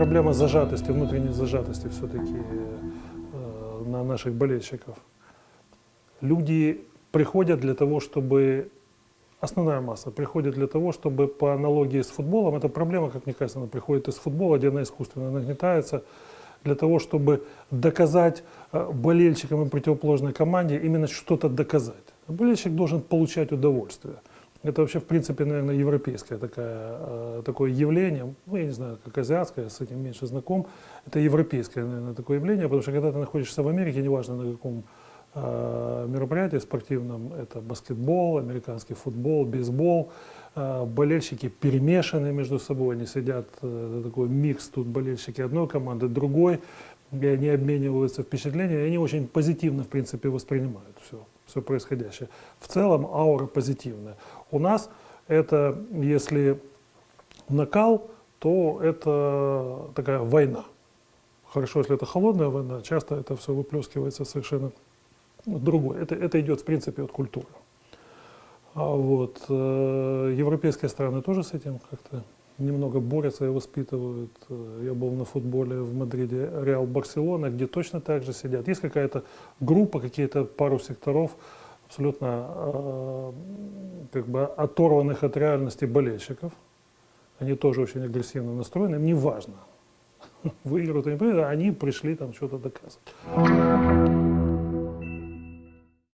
проблема зажатости, внутренней зажатости все-таки э, на наших болельщиков. Люди приходят для того, чтобы основная масса приходит для того, чтобы по аналогии с футболом, эта проблема, как мне кажется, она приходит из футбола, где она искусственно нагнетается, для того, чтобы доказать э, болельщикам и противоположной команде именно что-то доказать. Болельщик должен получать удовольствие. Это вообще, в принципе, наверное, европейское такое, э, такое явление. Ну, я не знаю, как азиатское, с этим меньше знаком. Это европейское, наверное, такое явление, потому что когда ты находишься в Америке, неважно на каком э, мероприятии спортивном, это баскетбол, американский футбол, бейсбол, э, болельщики перемешаны между собой, они сидят, э, такой микс, тут болельщики одной команды, другой, и они обмениваются впечатлениями, и они очень позитивно, в принципе, воспринимают все все происходящее. В целом аура позитивная. У нас это, если накал, то это такая война. Хорошо, если это холодная война, часто это все выплескивается совершенно другое. Это, это идет, в принципе, от культуры. А вот, э, европейские страны тоже с этим как-то немного борются и воспитывают. Э, я был на футболе в Мадриде, Реал Барселона, где точно так же сидят. Есть какая-то группа, какие-то пару секторов абсолютно э, как бы оторванных от реальности болельщиков. Они тоже очень агрессивно настроены, им не важно, выиграют выиграют, они пришли там что-то доказывать.